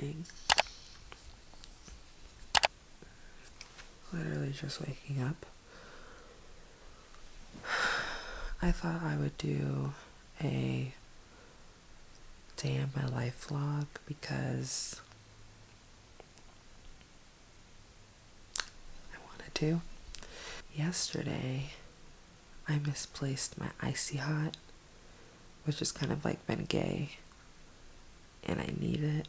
morning. Literally just waking up. I thought I would do a day in my life vlog because I wanted to. Yesterday, I misplaced my icy hot, which has kind of like been gay, and I need it.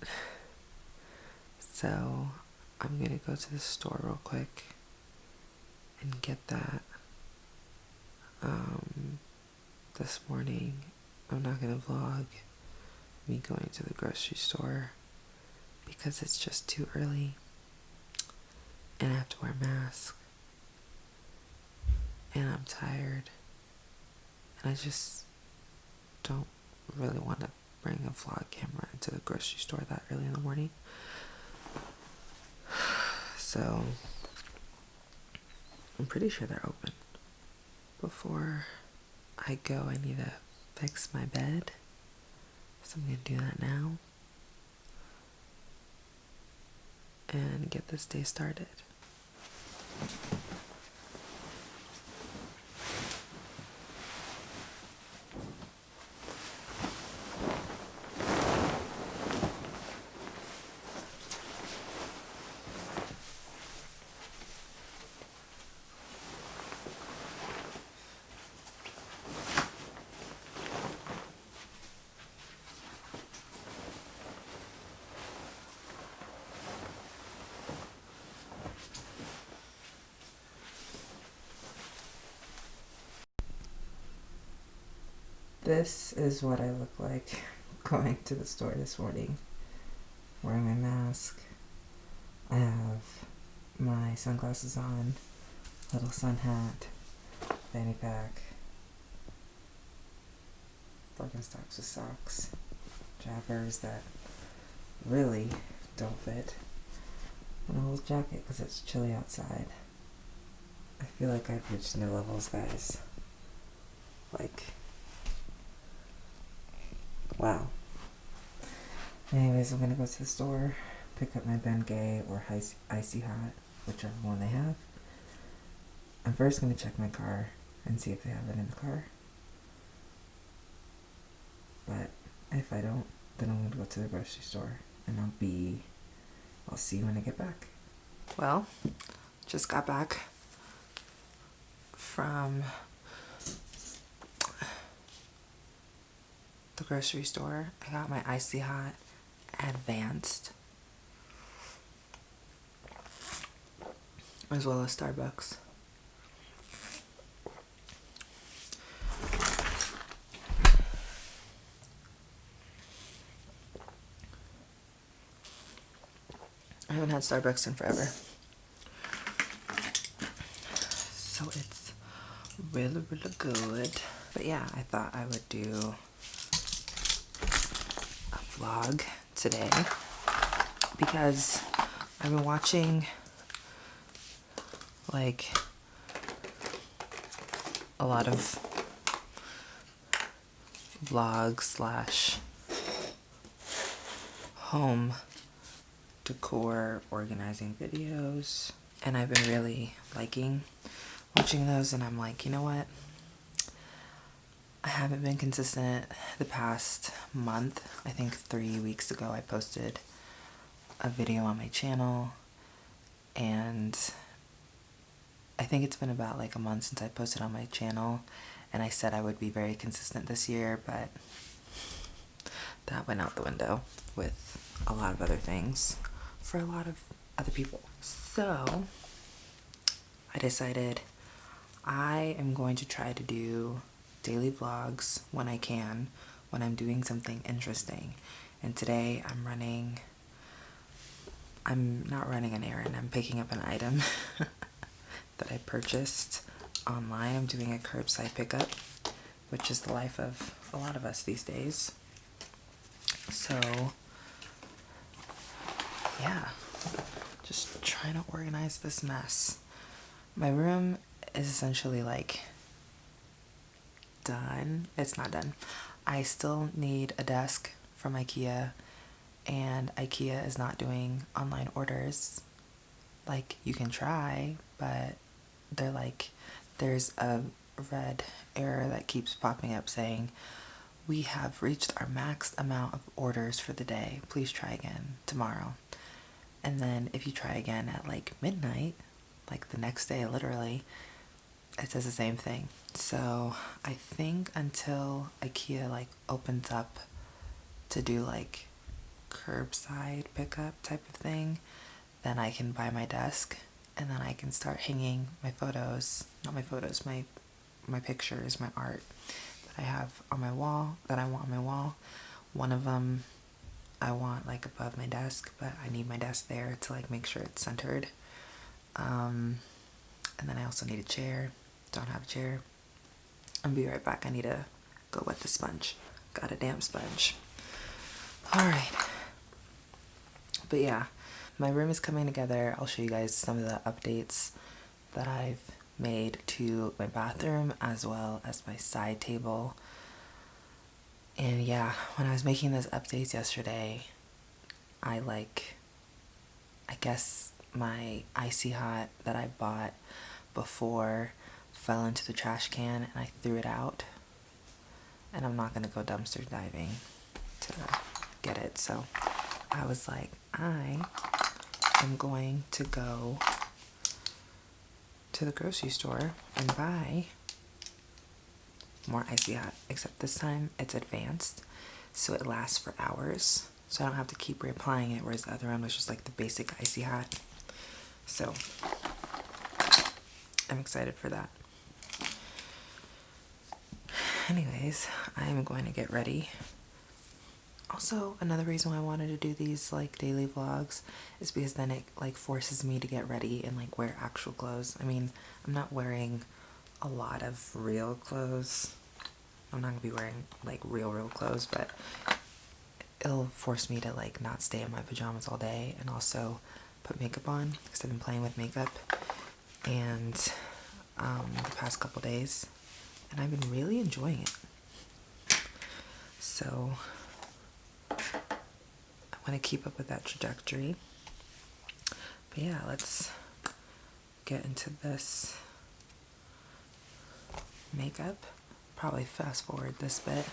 So I'm gonna go to the store real quick and get that. Um, this morning, I'm not gonna vlog me going to the grocery store because it's just too early and I have to wear a mask and I'm tired and I just don't really want to bring a vlog camera into the grocery store that early in the morning. So I'm pretty sure they're open. Before I go, I need to fix my bed. So I'm going to do that now. And get this day started. This is what I look like going to the store this morning, wearing my mask. I have my sunglasses on, little sun hat, fanny pack, Birkenstocks with socks, jabbers that really don't fit, and a little jacket because it's chilly outside. I feel like I've reached new levels, guys. Like, wow. Anyways, I'm gonna go to the store, pick up my Bengay or Icy, Icy Hot, whichever one they have. I'm first gonna check my car and see if they have it in the car. But if I don't, then I'm gonna go to the grocery store and I'll be, I'll see you when I get back. Well, just got back from the grocery store. I got my Icy Hot Advanced. As well as Starbucks. I haven't had Starbucks in forever. So it's really, really good. But yeah, I thought I would do vlog today because I've been watching like a lot of vlog slash home decor organizing videos and I've been really liking watching those and I'm like you know what? I haven't been consistent the past month I think three weeks ago I posted a video on my channel and I think it's been about like a month since I posted on my channel and I said I would be very consistent this year but that went out the window with a lot of other things for a lot of other people. So I decided I am going to try to do daily vlogs when I can, when I'm doing something interesting. And today I'm running, I'm not running an errand, I'm picking up an item that I purchased online. I'm doing a curbside pickup, which is the life of a lot of us these days. So yeah, just trying to organize this mess. My room is essentially like done. It's not done. I still need a desk from Ikea and IKEA is not doing online orders. Like, you can try, but they're like, there's a red error that keeps popping up saying, we have reached our max amount of orders for the day. Please try again tomorrow. And then if you try again at like midnight, like the next day literally, it says the same thing. So I think until IKEA like opens up to do like curbside pickup type of thing, then I can buy my desk and then I can start hanging my photos, not my photos, my my pictures, my art that I have on my wall, that I want on my wall. One of them I want like above my desk, but I need my desk there to like make sure it's centered. Um, and then I also need a chair. Don't have a chair. I'll be right back. I need to go wet the sponge. Got a damn sponge. Alright. But yeah, my room is coming together. I'll show you guys some of the updates that I've made to my bathroom as well as my side table. And yeah, when I was making those updates yesterday, I like, I guess my Icy Hot that I bought before fell into the trash can and I threw it out. And I'm not going to go dumpster diving to get it. So I was like, I am going to go to the grocery store and buy more Icy Hot, except this time it's advanced, so it lasts for hours. So I don't have to keep reapplying it, whereas the other one was just like the basic Icy Hot. So I'm excited for that. Anyways, I'm going to get ready. Also, another reason why I wanted to do these like daily vlogs is because then it like forces me to get ready and like wear actual clothes. I mean, I'm not wearing a lot of real clothes. I'm not gonna be wearing like real real clothes, but it'll force me to like not stay in my pajamas all day and also put makeup on because I've been playing with makeup and um, the past couple days and I've been really enjoying it. So I want to keep up with that trajectory. But yeah, let's get into this makeup. Probably fast forward this bit,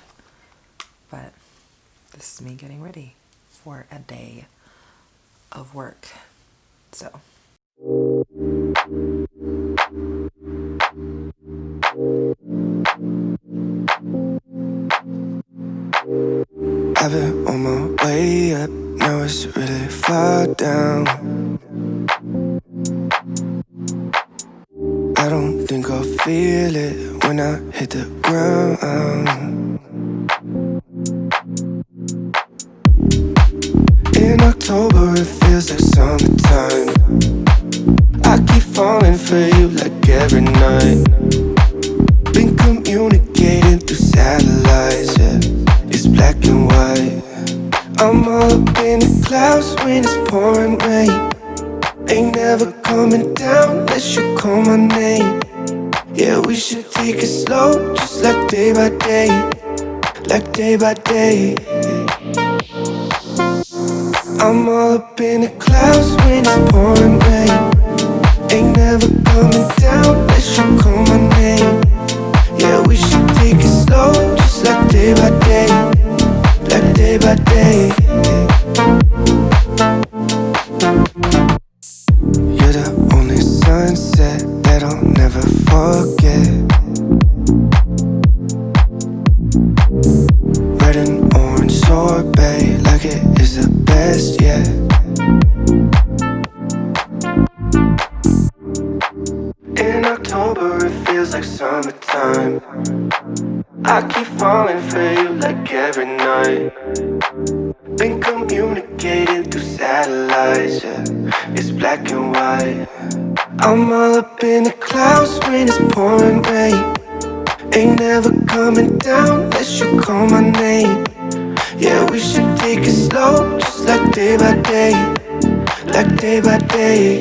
but this is me getting ready for a day of work. So. Down. I don't think I'll feel it when I hit the ground. In October it feels like summertime Like day it is the best yet In October it feels like summertime. I keep falling for you like every night. Been communicating through satellites, yeah. It's black and white. I'm all up in the clouds when it's pouring rain. Ain't never coming down unless you call my name yeah, we should take it slow Just like day by day Like day by day.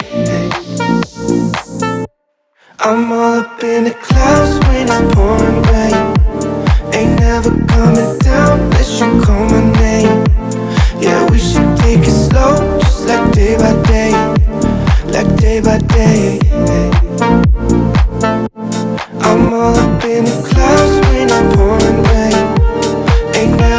I'm all up in the clouds when it's pouring rain. Ain't never coming down unless you call my name. Yeah, we should take it slow Just like day by day Like day by day. I'm all up in the clouds when it's pouring rain. Ain't never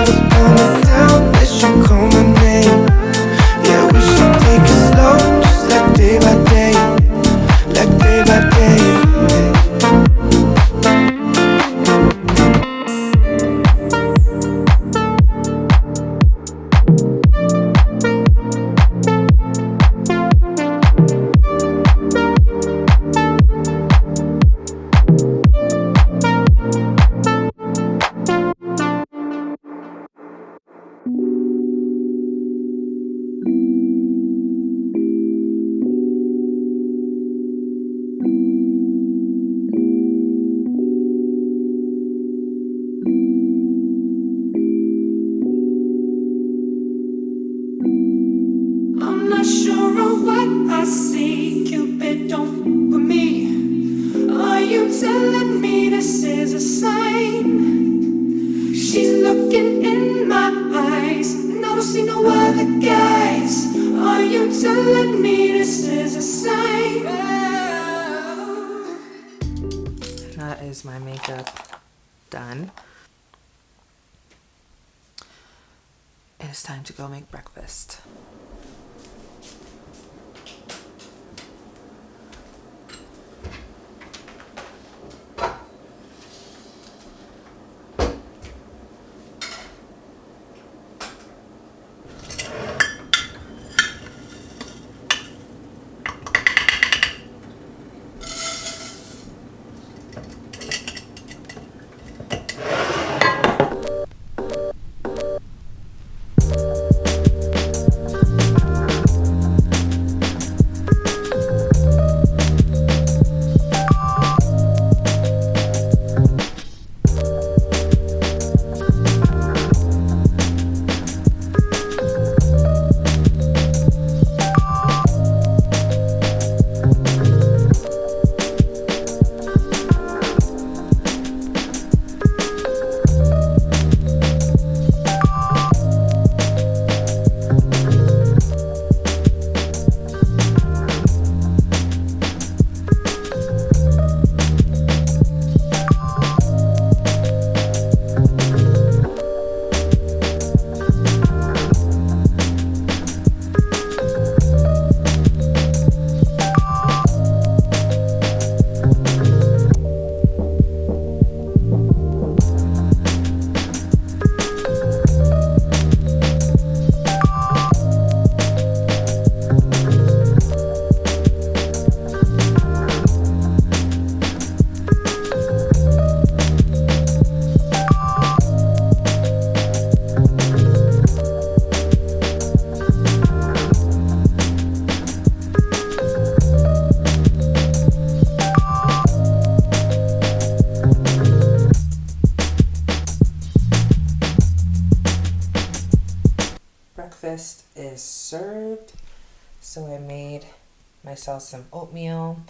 some oatmeal.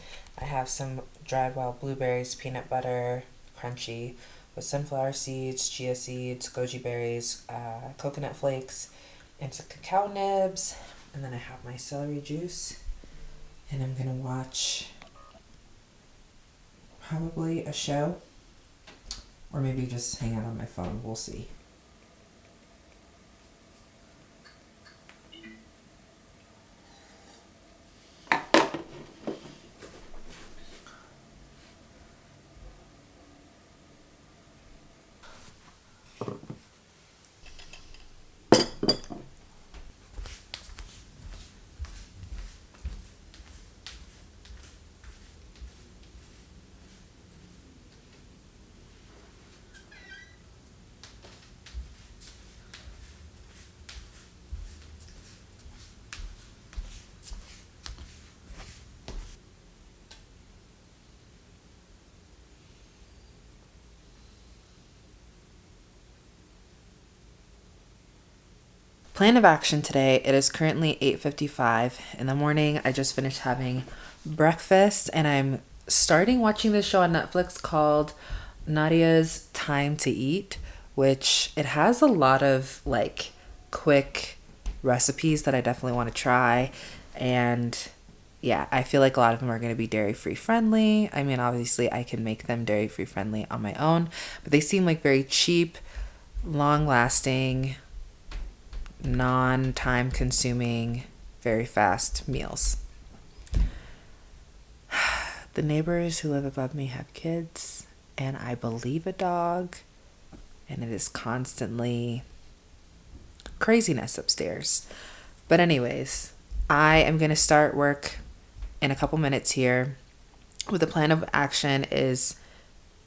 I have some dried wild blueberries, peanut butter, crunchy, with sunflower seeds, chia seeds, goji berries, uh, coconut flakes, and some cacao nibs. And then I have my celery juice. And I'm gonna watch probably a show or maybe just hang out on my phone. We'll see. Plan of action today. It is currently 8:55 in the morning. I just finished having breakfast and I'm starting watching this show on Netflix called Nadiya's Time to Eat, which it has a lot of like quick recipes that I definitely want to try and yeah, I feel like a lot of them are going to be dairy free friendly. I mean, obviously, I can make them dairy free friendly on my own, but they seem like very cheap, long lasting, non time consuming, very fast meals. The neighbors who live above me have kids, and I believe a dog, and it is constantly craziness upstairs. But, anyways, I am going to start work in a couple minutes here. With the plan of action is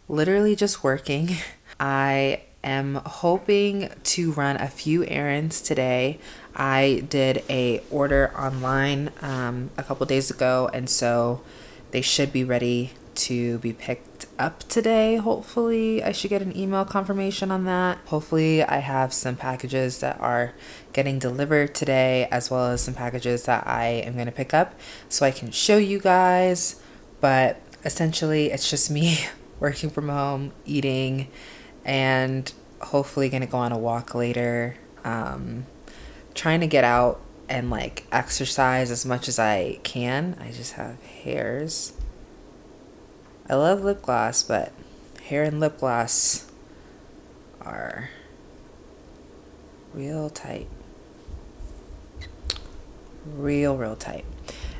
literally just working. I am hoping to run a few errands today. I did a order online um, a couple days ago, and so they should be ready to be picked up today, hopefully. I should get an email confirmation on that. Hopefully, I have some packages that are getting delivered today, as well as some packages that I am going to pick up so I can show you guys. But essentially, it's just me working from home, eating, and hopefully to go on a walk later. Um, trying to get out and like exercise as much as I can. I just have hairs. I love lip gloss, but hair and lip gloss are real tight. Real, real tight.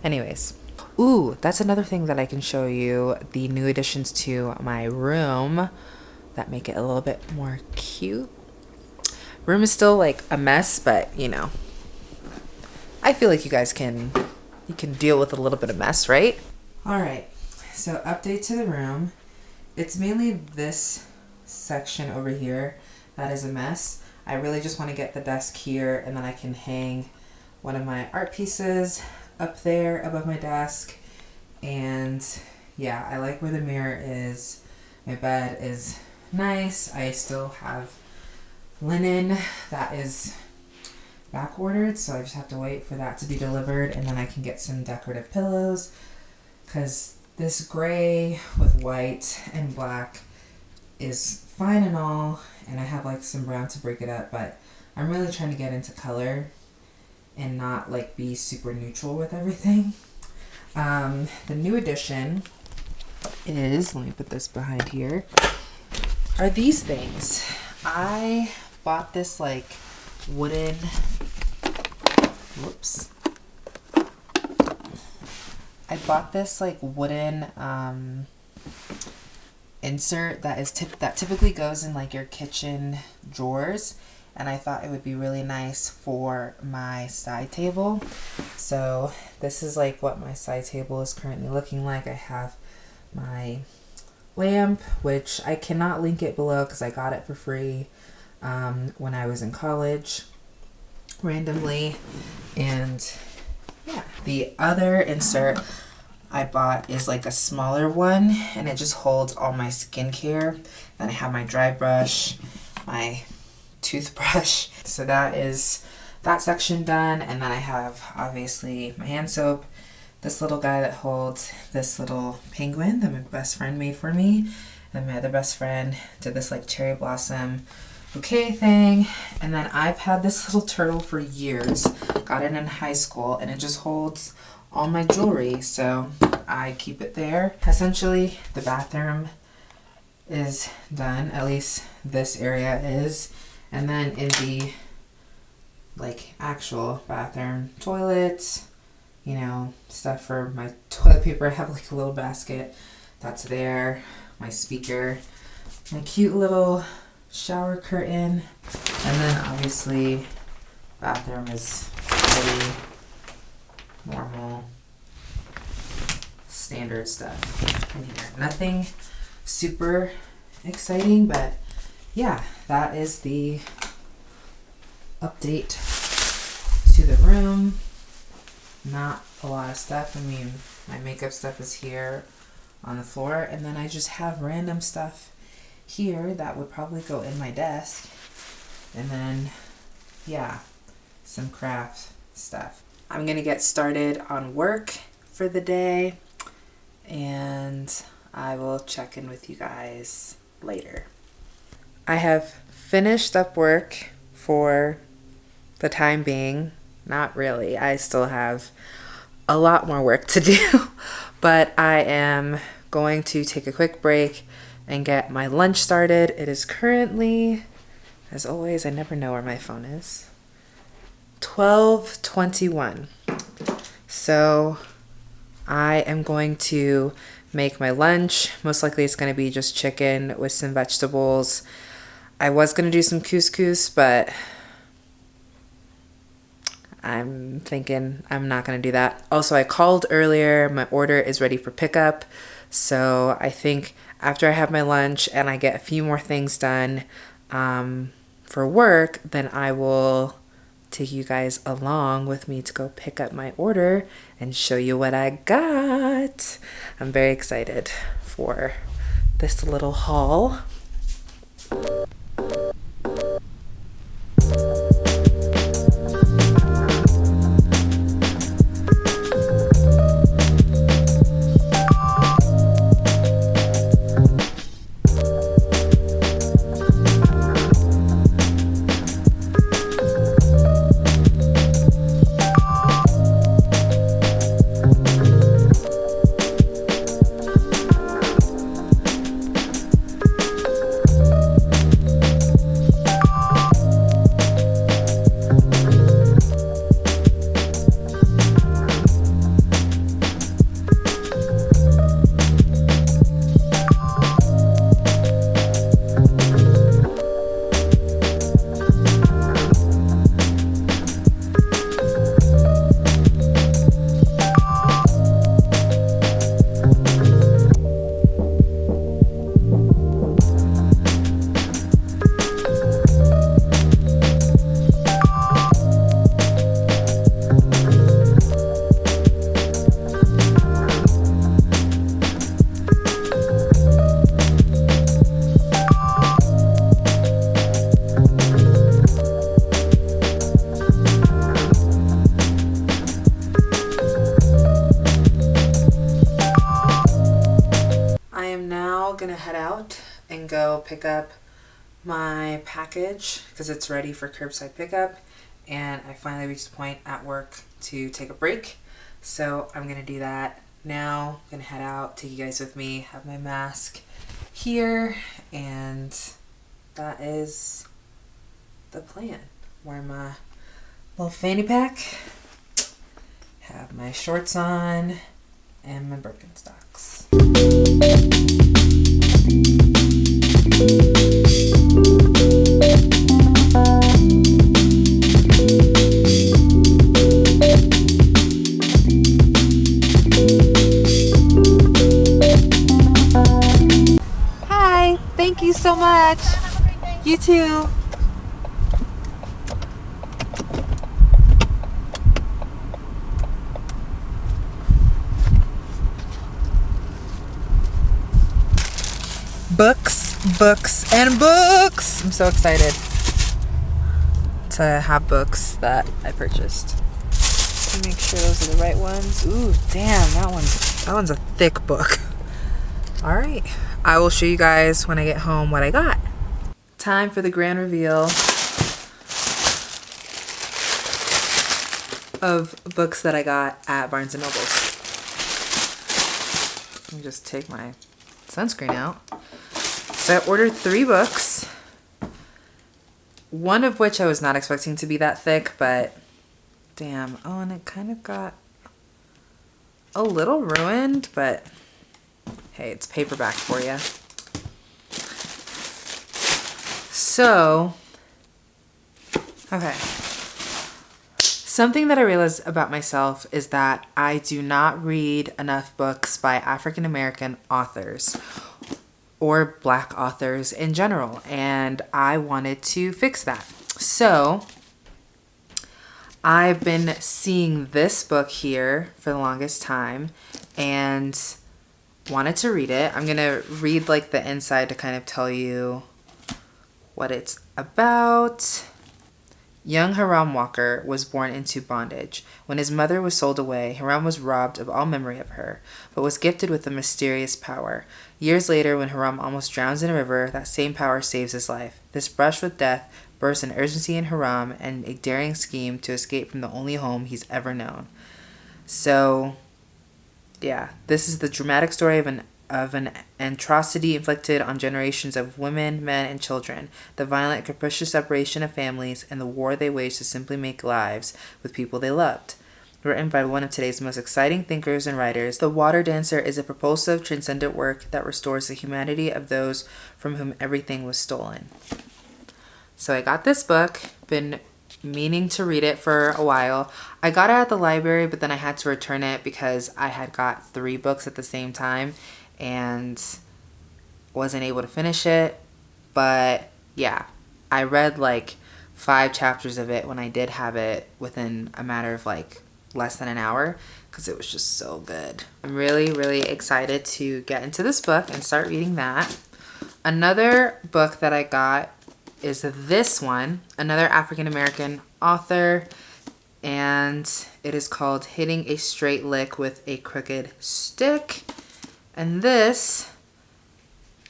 Anyways, ooh, that's another thing that I can show you the new additions to my room that make it a little bit more cute. Room is still like a mess, but you know, I feel like you guys can you can deal with a little bit of mess, right? All right. So update to the room. It's mainly this section over here that is a mess. I really just want to get the desk here and then I can hang one of my art pieces up there above my desk. And yeah, I like where the mirror is. My bed is nice. I still have linen that is back ordered, so I just have to wait for that to be delivered and then I can get some decorative pillows because this gray with white and black is fine and all and I have like some brown to break it up but I'm really trying to get into color and not like be super neutral with everything. Um, the new addition is, let me put this behind here, are these things. I bought this like wooden whoops I bought this like wooden um insert that is tip that typically goes in like your kitchen drawers and I thought it would be really nice for my side table so this is like what my side table is currently looking like I have my lamp which I cannot link it below because I got it for free um, when I was in college randomly. And yeah, the other insert I bought is like a smaller one and it just holds all my skincare. Then I have my dry brush, my toothbrush. So that is that section done. And then I have obviously my hand soap, this little guy that holds this little penguin that my best friend made for me. And my other best friend did this like cherry blossom bouquet thing. And then I've had this little turtle for years. Got it in high school and it just holds all my jewelry. So I keep it there. Essentially, the bathroom is done. At least this area is. And then in the like actual bathroom, toilets, you know, stuff for my toilet paper. I have like a little basket that's there. My speaker, my cute little shower curtain, and then obviously bathroom is pretty normal standard stuff in here. Nothing super exciting, but yeah, that is the update to the room. Not a lot of stuff. I mean, my makeup stuff is here on the floor, and then I just have random stuff here that would probably go in my desk. And then, yeah, some craft stuff. I'm gonna get started on work for the day and I will check in with you guys later. I have finished up work for the time being. Not really. I still have a lot more work to do, but I am going to take a quick break and get my lunch started. It is currently, as always, I never know where my phone is. 12:21. So I am going to make my lunch. Most likely it's going to be just chicken with some vegetables. I was going to do some couscous, but I'm thinking I'm not going to do that. Also, I called earlier. My order is ready for pickup. So I think after I have my lunch and I get a few more things done um, for work, then I will take you guys along with me to go pick up my order and show you what I got. I'm very excited for this little haul. Go pick up my package because it's ready for curbside pickup and I finally reached the point at work to take a break. So I'm gonna do that now. I'm gonna head out, take you guys with me, have my mask here, and that is the plan. Wear my little fanny pack, have my shorts on, and my Birkenstocks. Hi, thank you so much. You too. Books, books, and books. I'm so excited to have books that I purchased. Make sure those are the right ones. Ooh, damn, that one's that one's a thick book. All right, I will show you guys when I get home what I got. Time for the grand reveal of books that I got at Barnes and Nobles. Let me just take my sunscreen out. I ordered three books. One of which I was not expecting to be that thick, but damn. Oh, and it kind of got a little ruined, but hey, it's paperback for you. So, okay. Something that I realized about myself is that I do not read enough books by African American authors or black authors in general, and I wanted to fix that. So, I've been seeing this book here for the longest time and wanted to read it. I'm going to read like the inside to kind of tell you what it's about. Young Hiram Walker was born into bondage. When his mother was sold away, Hiram was robbed of all memory of her, but was gifted with a mysterious power. Years later, when Hiram almost drowns in a river, that same power saves his life. This brush with death bursts an urgency in Hiram and a daring scheme to escape from the only home he's ever known. So, yeah, this is the dramatic story of an of an atrocity inflicted on generations of women, men, and children, the violent, capricious separation of families, and the war they waged to simply make lives with people they loved. Written by one of today's most exciting thinkers and writers, The Water Dancer is a propulsive, transcendent work that restores the humanity of those from whom everything was stolen. So I got this book, been meaning to read it for a while. I got it at the library, but then I had to return it because I had got three books at the same time and wasn't able to finish it. But yeah, I read like five chapters of it when I did have it within a matter of like less than an hour because it was just so good. I'm really, really excited to get into this book and start reading that. Another book that I got is this one, another African American author, and it is called Hitting a Straight Lick with a Crooked Stick. And this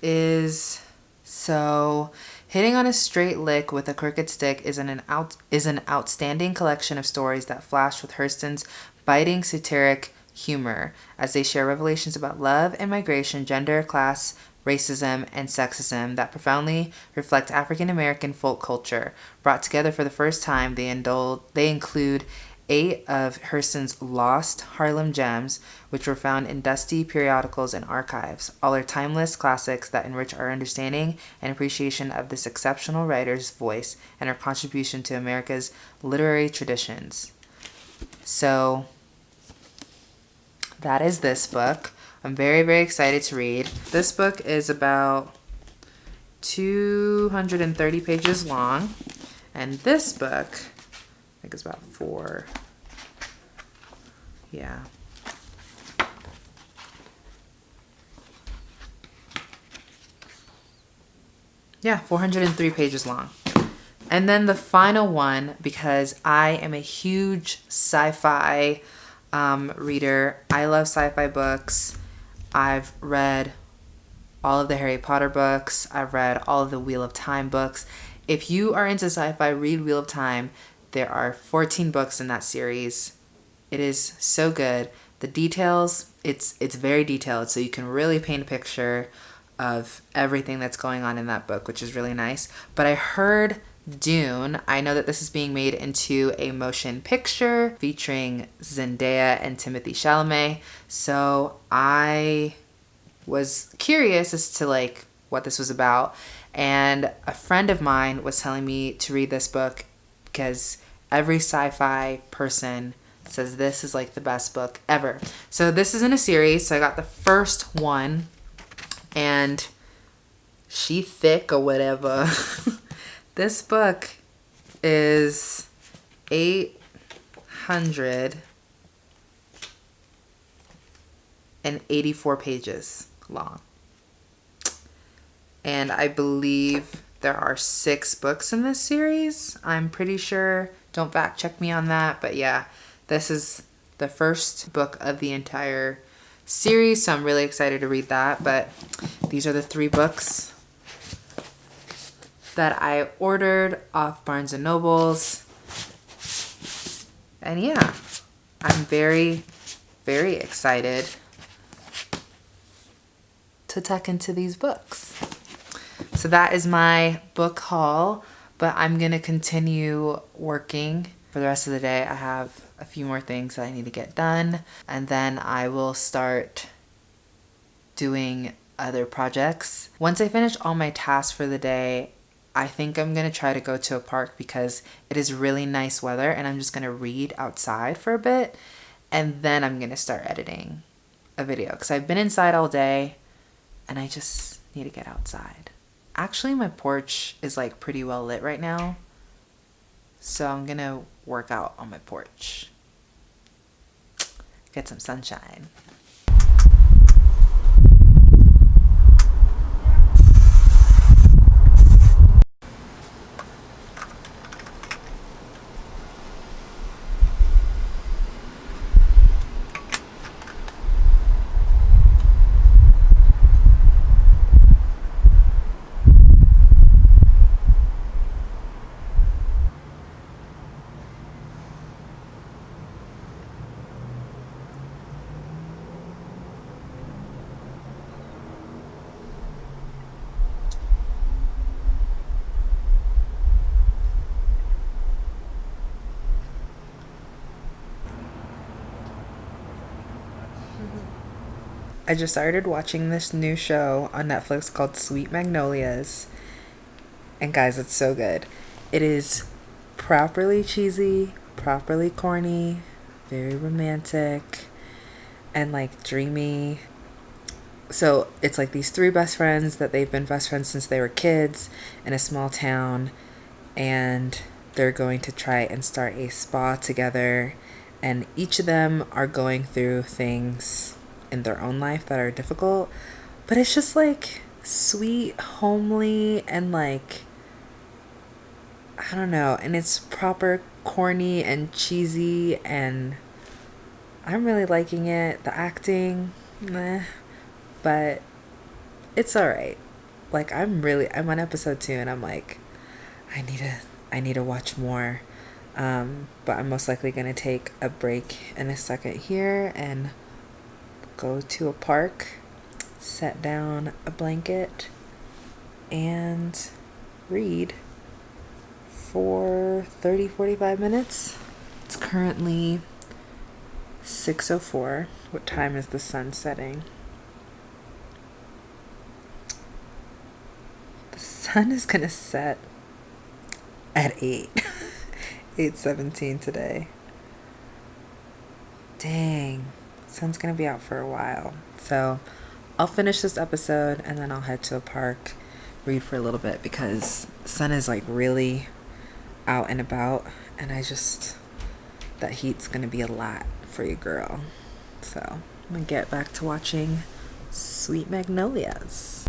is so Hitting on a Straight Lick with a Crooked Stick is an, out, is an outstanding collection of stories that flash with Hurston's biting satiric humor as they share revelations about love and migration, gender, class, racism, and sexism that profoundly reflect African American folk culture. Brought together for the first time, they, indulge, they include eight of Hurston's lost Harlem gems, which were found in dusty periodicals and archives. All are timeless classics that enrich our understanding and appreciation of this exceptional writer's voice and her contribution to America's literary traditions. So, that is this book. I'm very, very excited to read. This book is about 230 pages long. And this book, I think it's about four. Yeah. Yeah, 403 pages long. And then the final one, because I am a huge sci-fi um, reader. I love sci-fi books. I've read all of the Harry Potter books. I've read all of the Wheel of Time books. If you are into sci-fi, read Wheel of Time. There are 14 books in that series. It is so good. The details, it's it's very detailed, so you can really paint a picture of everything that's going on in that book, which is really nice. But I heard Dune. I know that this is being made into a motion picture featuring Zendaya and Timothée Chalamet. So I was curious as to like what this was about. And a friend of mine was telling me to read this book because every sci-fi person says this is like the best book ever. So this is in a series. So I got the first one and she thick or whatever. This book is 884 pages long. And I believe there are six books in this series. I'm pretty sure. Don't fact check me on that. But yeah, this is the first book of the entire series. So I'm really excited to read that. But these are the three books that I ordered off Barnes & Nobles. And yeah, I'm very, very excited to tuck into these books. So that is my book haul, but I'm going to continue working for the rest of the day. I have a few more things that I need to get done, and then I will start doing other projects. Once I finish all my tasks for the day, I think I'm going to try to go to a park because it is really nice weather and I'm just going to read outside for a bit and then I'm going to start editing a video because I've been inside all day and I just need to get outside. Actually, my porch is like pretty well lit right now. So I'm going to work out on my porch. Get some sunshine. I just started watching this new show on Netflix called Sweet Magnolias. And guys, it's so good. It is properly cheesy, properly corny, very romantic, and like dreamy. So it's like these three best friends that they've been best friends since they were kids in a small town, and they're going to try and start a spa together and each of them are going through things in their own life that are difficult, but it's just like sweet, homely, and like I don't know, and it's proper corny and cheesy and I'm really liking it. The acting, meh, but it's all right. Like I'm really I'm on episode 2 and I'm like I need to I need to watch more. Um, but I'm most likely to take a break in a second here and go to a park, set down a blanket and read for 30 45 minutes. It's currently 6:04. What time is the sun setting? The sun is going to set at 8. 8:17 today. Dang. Sun's to be out for a while. So, I'll finish this episode and then I'll head to a park, read for a little bit because sun is like really out and about and I just that heat's to be a lot for you girl. So, I'm to get back to watching Sweet Magnolias.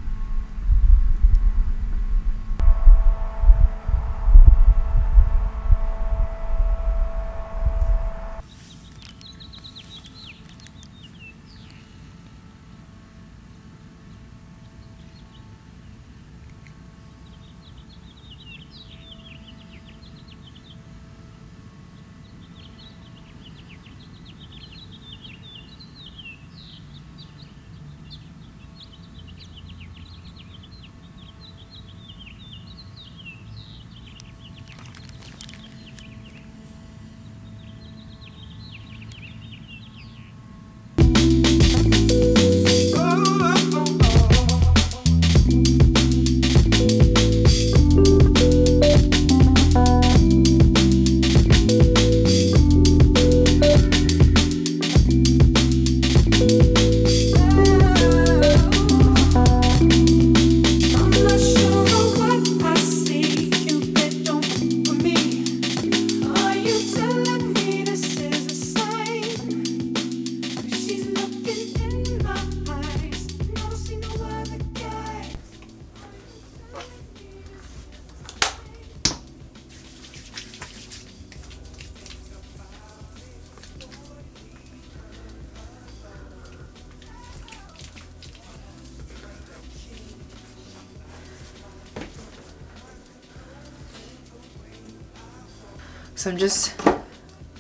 So I'm just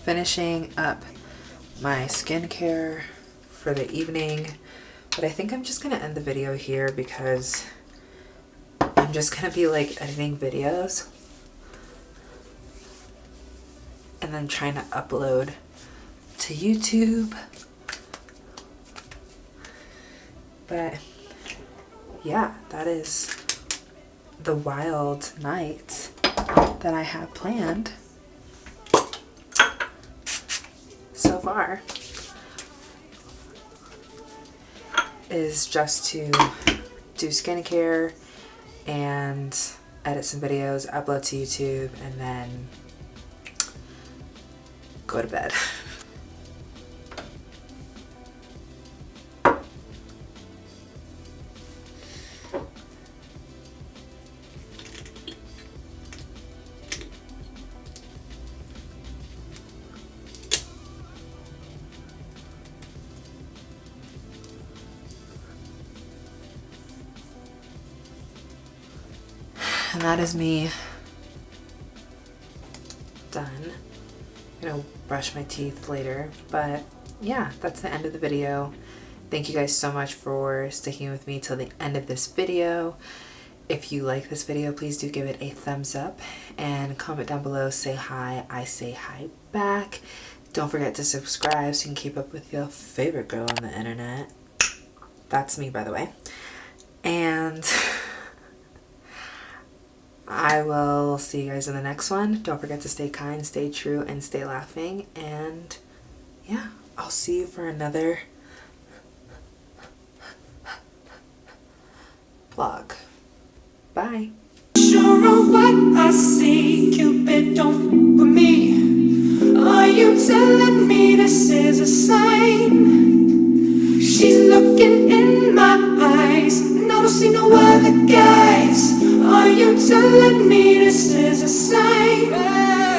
finishing up my skincare for the evening. But I think I'm just going to end the video here because I'm just going to be like editing videos and then trying to upload to YouTube. But yeah, that is the wild night that I have planned. Far is just to do skincare and edit some videos, upload to YouTube, and then go to bed. And that is me done. I'm gonna brush my teeth later, but yeah, that's the end of the video. Thank you guys so much for sticking with me till the end of this video. If you like this video, please do give it a thumbs up and comment down below, say hi, I say hi back. Don't forget to subscribe so you can keep up with your favorite girl on the internet. That's me, by the way. And I will see you guys in the next one. Don't forget to stay kind, stay true, and stay laughing. And yeah, I'll see you for another vlog. Bye. Sure what I see, Cupid don't me. Are you telling me this is a sign? She's looking in my eyes, see no other guys. Are you telling me this is a sign?